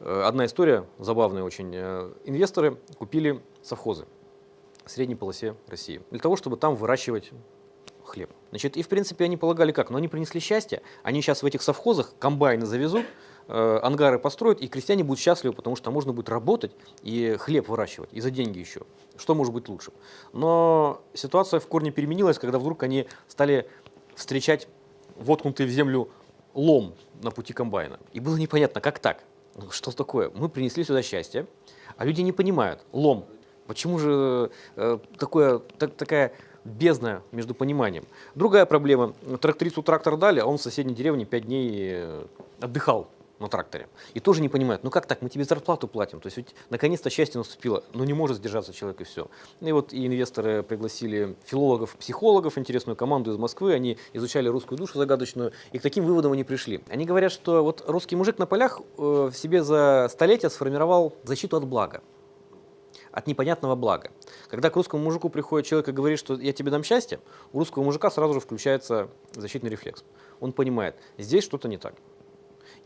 Э, Одна история, забавная очень. Э, Инвесторы купили совхозы в средней полосе России для того, чтобы там выращивать хлеб. Значит, и в принципе они полагали как? Но они принесли счастье. Они сейчас в этих совхозах комбайны завезут, э, ангары построят, и крестьяне будут счастливы, потому что там можно будет работать и хлеб выращивать, и за деньги еще. Что может быть лучше? Но ситуация в корне переменилась, когда вдруг они стали встречать воткнутый в землю лом на пути комбайна. И было непонятно, как так? Что такое? Мы принесли сюда счастье, а люди не понимают. Лом. Почему же э, такое, так- такая бездна между пониманием? Другая проблема. Трактористу трактор дали, а он в соседней деревне пять дней э, отдыхал на тракторе. И тоже не понимают, ну как так, мы тебе зарплату платим. То есть наконец-то счастье наступило, но не может сдержаться человек и все. И вот и инвесторы пригласили филологов, психологов, интересную команду из Москвы, они изучали русскую душу загадочную, и к таким выводам они пришли. Они говорят, что вот русский мужик на полях э, в себе за столетия сформировал защиту от блага от непонятного блага. Когда к русскому мужику приходит человек и говорит, что я тебе дам счастье, у русского мужика сразу же включается защитный рефлекс. Он понимает, здесь что-то не так.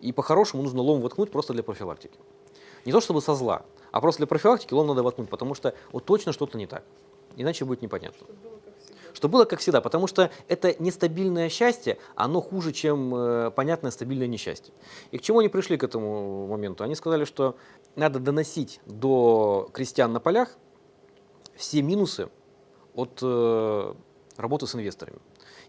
И по-хорошему нужно лом воткнуть просто для профилактики. Не то чтобы со зла, а просто для профилактики лом надо воткнуть, потому что вот точно что-то не так. Иначе будет непонятно. Что было как всегда, потому что это нестабильное счастье, оно хуже, чем э, понятное стабильное несчастье. И к чему они пришли к этому моменту? Они сказали, что надо доносить до крестьян на полях все минусы от э, работы с инвесторами.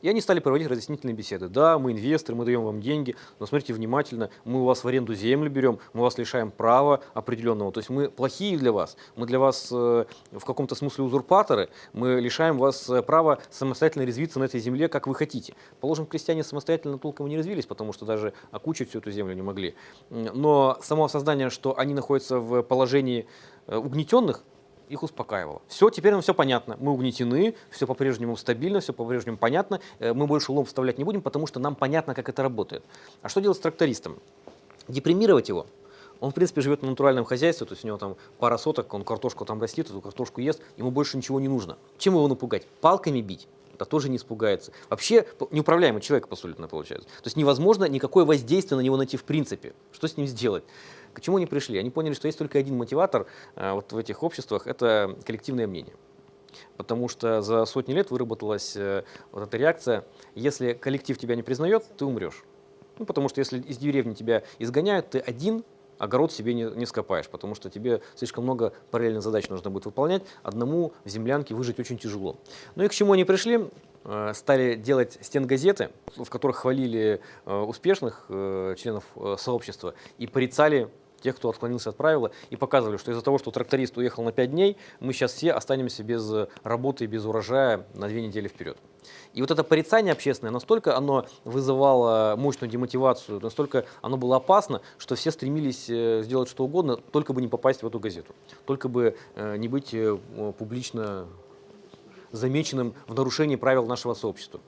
И они стали проводить разъяснительные беседы. Да, мы инвесторы, мы даем вам деньги, но смотрите внимательно, мы у вас в аренду землю берем, мы вас лишаем права определенного. То есть мы плохие для вас, мы для вас э, в каком-то смысле узурпаторы, мы лишаем вас э, права самостоятельно резвиться на этой земле, как вы хотите. Положим, крестьяне самостоятельно толком не развились, потому что даже окучить всю эту землю не могли. Но само создание, что они находятся в положении э, угнетенных, их успокаивало. Все, теперь нам все понятно. Мы угнетены, все по-прежнему стабильно, все по-прежнему понятно. Э, Мы больше лом вставлять не будем, потому что нам понятно, как это работает. А что делать с трактористом? Депримировать его? Он, в принципе, живет на натуральном хозяйстве, то есть у него там пара соток, он картошку там растит, эту картошку ест, ему больше ничего не нужно. Чем его напугать? Палками бить? Да тоже не испугается. Вообще неуправляемый человек абсолютно получается. То есть невозможно никакое воздействие на него найти в принципе. Что с ним сделать? К чему они пришли? Они поняли, что есть только один мотиватор э, вот в этих обществах, это коллективное мнение. Потому что за сотни лет выработалась э, вот эта реакция, если коллектив тебя не признает, ты умрешь. Ну, потому что если из деревни тебя изгоняют, ты один огород себе не, не скопаешь, потому что тебе слишком много параллельных задач нужно будет выполнять, одному в землянке выжить очень тяжело. Ну и к чему они пришли? Э, Стали делать стенгазеты, в которых хвалили э, успешных э, членов сообщества и порицали тех, кто отклонился от правила, и показывали, что из-за того, что тракторист уехал на 5 дней, мы сейчас все останемся без э, работы и без урожая на две недели вперед. И вот это порицание общественное, настолько оно вызывало мощную демотивацию, настолько оно было опасно, что все стремились э, сделать что угодно, только бы не попасть в эту газету, только бы э, не быть публично замеченным в нарушении правил нашего сообщества.